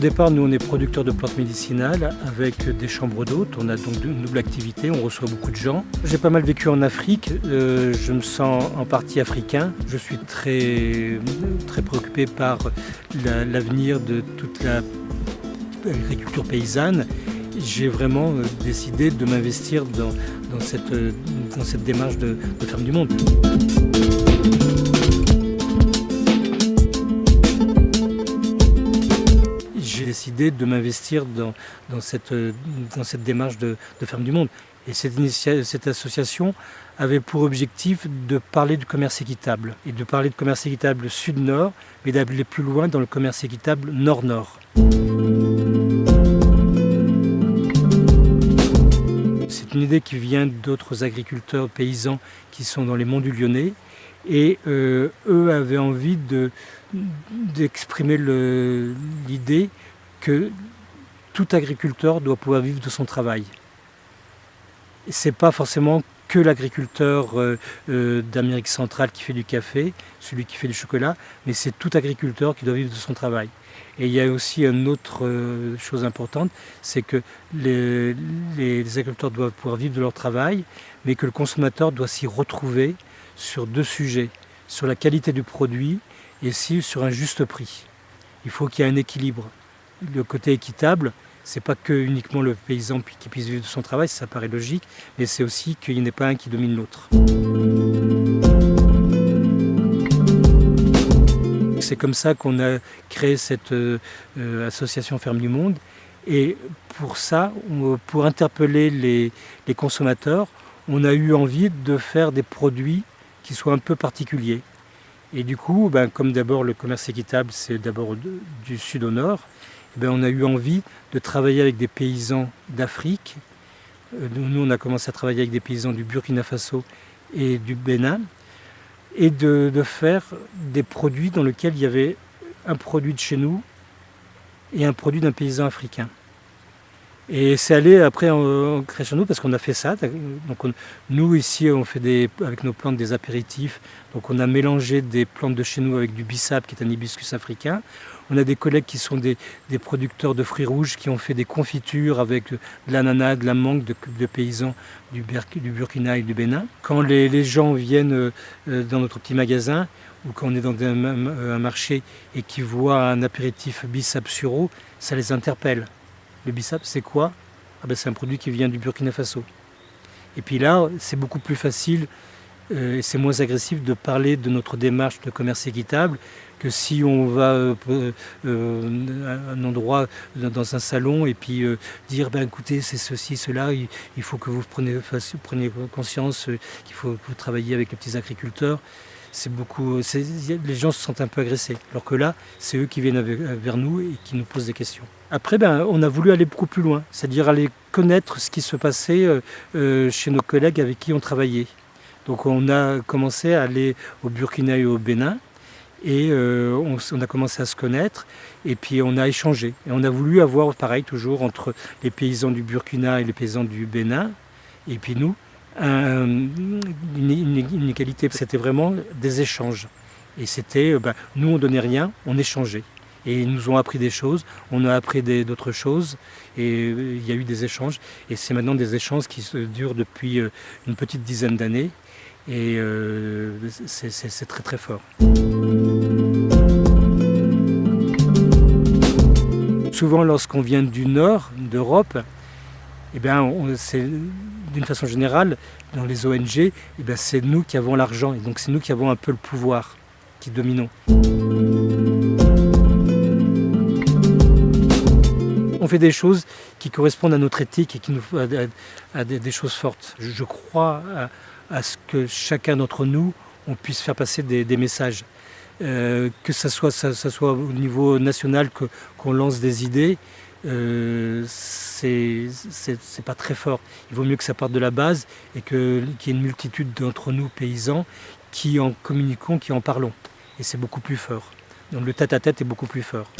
départ, nous, on est producteur de plantes médicinales avec des chambres d'hôtes. On a donc une double activité, on reçoit beaucoup de gens. J'ai pas mal vécu en Afrique, euh, je me sens en partie africain. Je suis très, très préoccupé par l'avenir de toute l'agriculture paysanne. J'ai vraiment euh, décidé de m'investir dans, cette, dans cette démarche de, de ferme du monde. Décidé de m'investir dans, cette, démarche de, Ferme du Monde. Et cette, cette association avait pour objectif de parler du commerce équitable, et de parler de commerce équitable sud-nord, mais d'aller plus loin dans le commerce équitable nord-nord. C'est une idée qui vient d'autres agriculteurs paysans qui sont dans les monts du Lyonnais, et euh, eux avaient envie d'exprimer l'idée que tout agriculteur doit pouvoir vivre de son travail. Ce n'est pas forcément que l'agriculteur euh, euh, d'Amérique centrale qui fait du café, celui qui fait du chocolat, mais c'est tout agriculteur qui doit vivre de son travail. Et il y a aussi une autre euh, chose importante, c'est que les, agriculteurs doivent pouvoir vivre de leur travail, mais que le consommateur doit s'y retrouver sur deux sujets, sur la qualité du produit et sur un juste prix. Il faut qu'il y ait un équilibre le côté équitable, c'est pas que uniquement le paysan qui puisse vivre de son travail, ça paraît logique, mais c'est aussi qu'il n'y en ait pas un qui domine l'autre. C'est comme ça qu'on a créé cette euh, association Ferme du Monde. Et pour ça, pour interpeller les, consommateurs, on a eu envie de faire des produits qui soient un peu particuliers. Et du coup, ben, comme d'abord le commerce équitable, c'est d'abord du sud au nord, eh ben, on a eu envie de travailler avec des paysans d'Afrique. Euh, nous, on a commencé à travailler avec des paysans du Burkina Faso et du Bénin, et de, faire des produits dans lesquels il y avait un produit de chez nous et un produit d'un paysan africain. Et c'est allé après en, crescendo parce qu'on a fait ça. Donc nous ici on fait avec nos plantes des apéritifs. Donc on a mélangé des plantes de chez nous avec du bissap qui est un hibiscus africain. On a des collègues qui sont des, producteurs de fruits rouges qui ont fait des confitures avec de l'ananas, de la mangue de, paysans du, Burkina et du Bénin. Quand les, gens viennent euh, dans notre petit magasin ou quand on est dans un, marché et qu'ils voient un apéritif bissap suro, ça les interpelle. Le bissap, c'est quoi? Ah ben, C'est un produit qui vient du Burkina Faso. Et puis là, c'est beaucoup plus facile euh, et c'est moins agressif de parler de notre démarche de commerce équitable que si on va euh, euh, à un endroit dans un salon et puis dire ben écoutez c'est ceci cela il, faut que vous preniez, preniez conscience qu'il faut, que vous travailler avec les petits agriculteurs c'est beaucoup, les gens se sentent un peu agressés. Alors que là, c'est eux qui viennent vers nous et qui nous posent des questions. Après, ben, on a voulu aller beaucoup plus loin, c'est-à-dire aller connaître ce qui se passait euh, euh, chez nos collègues avec qui on travaillait. Donc on a commencé à aller au Burkina et au Bénin, et euh, on, a commencé à se connaître, et puis on a échangé. Et on a voulu avoir, pareil, toujours entre les paysans du Burkina et les paysans du Bénin, et puis nous, une, égalité. C'était vraiment des échanges. Et c'était, ben, nous on donnait rien, on échangeait. Et nous ont appris des choses, on a appris d'autres choses, et euh, il y a eu des échanges. Et c'est maintenant des échanges qui durent depuis euh, une petite dizaine d'années, et euh, c'est très très fort. Souvent lorsqu'on vient du nord d'Europe, eh bien, c'est d'une façon générale, dans les ONG, eh c'est nous qui avons l'argent, et donc c'est nous qui avons un peu le pouvoir, qui dominons. On fait des choses qui correspondent à notre éthique et qui nous à, des, choses fortes. Je, crois à, ce que chacun d'entre nous, on puisse faire passer des, messages. Euh, que ce soit au niveau national qu'on lance des idées, euh, c'est pas très fort. Il vaut mieux que ça parte de la base et qu'il y ait une multitude d'entre nous, paysans, qui en communiquons, qui en parlons. Et c'est beaucoup plus fort. Donc le tête-à-tête -tête est beaucoup plus fort.